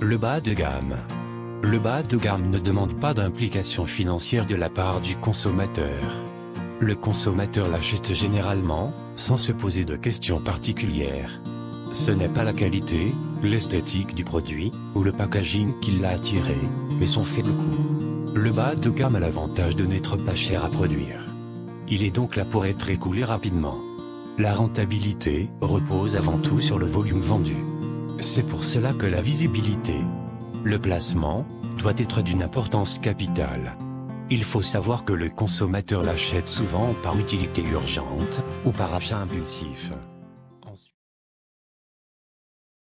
Le bas de gamme. Le bas de gamme ne demande pas d'implication financière de la part du consommateur. Le consommateur l'achète généralement, sans se poser de questions particulières. Ce n'est pas la qualité, l'esthétique du produit, ou le packaging qui l'a attiré, mais son faible coût. Le bas de gamme a l'avantage de n'être pas cher à produire. Il est donc là pour être écoulé rapidement. La rentabilité repose avant tout sur le volume vendu. C'est pour cela que la visibilité, le placement, doit être d'une importance capitale. Il faut savoir que le consommateur l'achète souvent par utilité urgente, ou par achat impulsif.